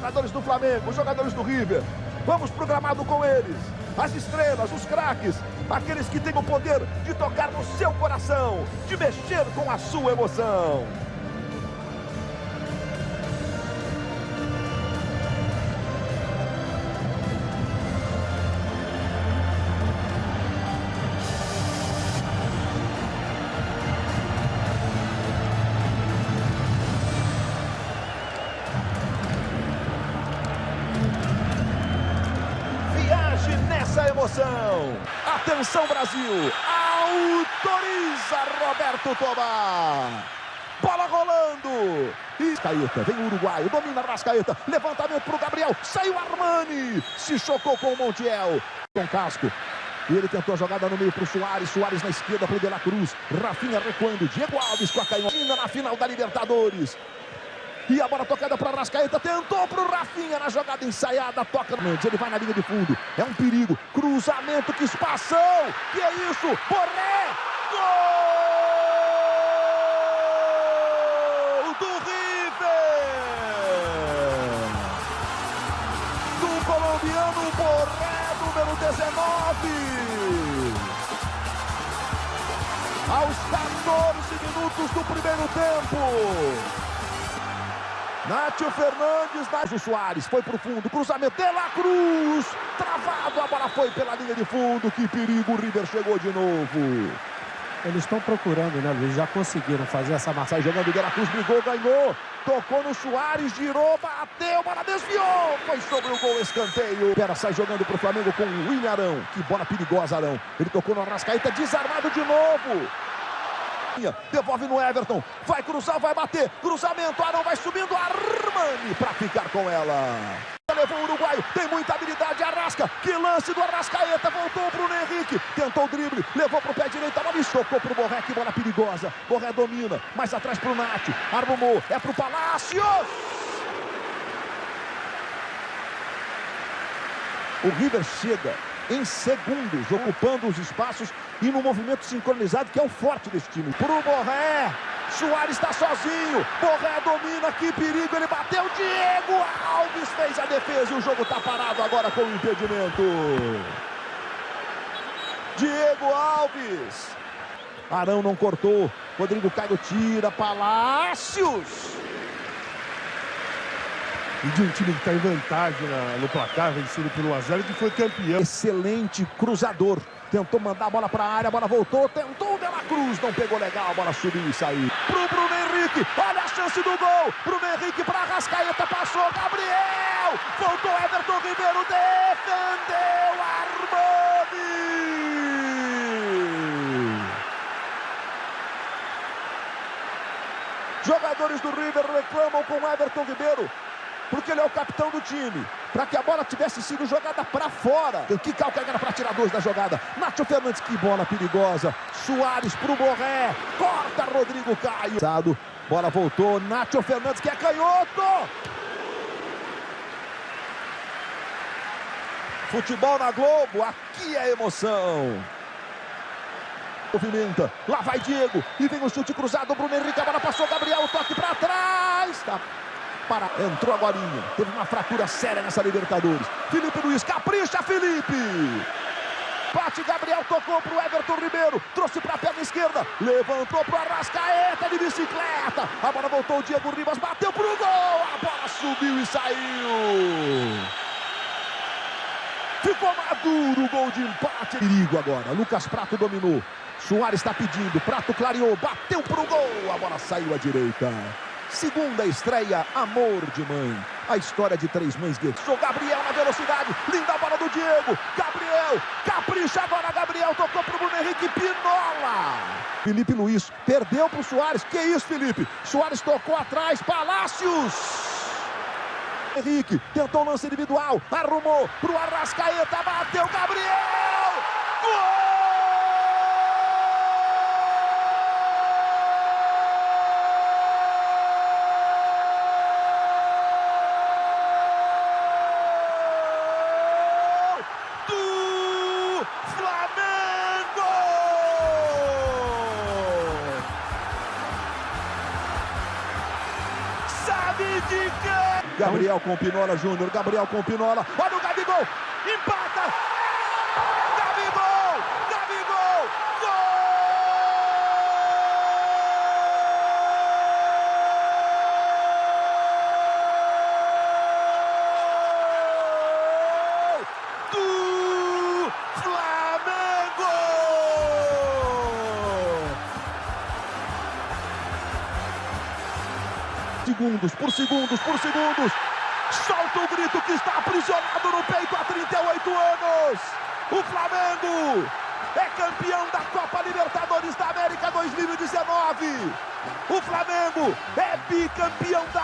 Jogadores do Flamengo, jogadores do River. Vamos pro gramado com eles. As estrelas, os craques, aqueles que têm o poder de tocar no seu coração, de mexer com a sua emoção. Viaje nessa emoção. Atenção, Brasil. Autoriza Roberto Tobar. Bola rolando. E Rascaeta, vem o uruguaio, domina Rascaeta. Levantamento para o Gabriel. Saiu Armani. Se chocou com o Montiel. Com casco. E ele tentou a jogada no meio para o Soares. Soares na esquerda para o De La Cruz. Rafinha recuando. Diego Alves com a canhota na final da Libertadores. E a bola tocada para Rascaeta. Tentou para o Rafinha na jogada ensaiada. Toca no Mendes. Ele vai na linha de fundo. É um perigo. Cruzamento. Que espação. Que é isso? Borré. Gol do River. Do colombiano Borré, número 19. Aos 14 minutos do primeiro tempo. Nátio Fernandes, Nátio Soares, foi pro fundo, cruzamento de La Cruz, travado, a bola foi pela linha de fundo, que perigo, o River chegou de novo. Eles estão procurando, né, Luiz? Já conseguiram fazer essa massa. Sai jogando, De La Cruz brigou, ganhou, tocou no Soares, girou, bateu, bola desviou, foi sobre o gol, escanteio. Pera, sai jogando pro Flamengo com o William Arão, que bola perigosa, Arão. Ele tocou no Arrascaeta, desarmado de novo. Devolve no Everton. Vai cruzar, vai bater. Cruzamento. Arão vai subindo. Armani para ficar com ela. Levou o uruguaio. Tem muita habilidade. Arrasca. Que lance do Arrascaeta. Voltou para o Henrique. Tentou o drible. Levou para o pé direito. A bola estocou para o Borré. Que bola perigosa. Borré domina. Mais atrás para o Nath. Arrumou. É para o Palácio. O River chega em segundos, ocupando os espaços e no movimento sincronizado, que é o forte desse time. Pro Borré, Soares está sozinho, Borré domina, que perigo, ele bateu, Diego Alves fez a defesa e o jogo está parado agora com o impedimento. Diego Alves, Arão não cortou, Rodrigo Caio tira, Palácios. E de um time que está em vantagem na, no placar, vencido por 1x0, que foi campeão. Excelente cruzador. Tentou mandar a bola para a área, a bola voltou, tentou o De La Cruz, não pegou legal, a bola subiu e saiu. Pro Bruno Henrique, olha a chance do gol. Bruno Henrique para Rascaeta, passou, Gabriel. Voltou Everton Ribeiro, defendeu Armani. Jogadores do River reclamam com Everton Ribeiro porque ele é o capitão do time. Para que a bola tivesse sido jogada para fora. Que calcanhar para tirar dois da jogada. Nacho Fernandes, que bola perigosa. Soares para o Borré. Corta Rodrigo Caio. Bola voltou. Nacho Fernandes, que é canhoto. Futebol na Globo, aqui é emoção. Movimenta, lá vai Diego, e vem o chute cruzado, Bruno Henrique, a bola passou, Gabriel, toque para trás, tá para... Entrou agora. Teve uma fratura séria nessa Libertadores. Felipe Luiz, capricha, Felipe! Bate, Gabriel tocou para o Everton Ribeiro. Trouxe para a perna esquerda. Levantou para o Arrascaeta de bicicleta. A bola voltou, o Diego Ribas bateu para o gol. A bola subiu e saiu. Ficou maduro o gol de empate. Perigo agora. Lucas Prato dominou. Soares está pedindo. Prato clareou. Bateu para o gol. A bola saiu à direita. Segunda estreia, Amor de Mãe. A história de três mães guerreiras. Gabriel na velocidade. Linda bola do Diego. Gabriel. Capricha agora, Gabriel. Tocou pro Bruno Henrique. Pinola. Felipe Luiz perdeu pro Soares. Que isso, Felipe? Soares tocou atrás. Palácios. Henrique tentou lance individual. Arrumou pro Arrascaeta. Bateu Gabriel. Gol! Gabriel com Pinola Júnior, Gabriel com Pinola, olha o Gabigol, empata! Segundos, por segundos, por segundos. Solta o grito que está aprisionado no peito há 38 anos. O Flamengo é campeão da Copa Libertadores da América 2019. O Flamengo é bicampeão da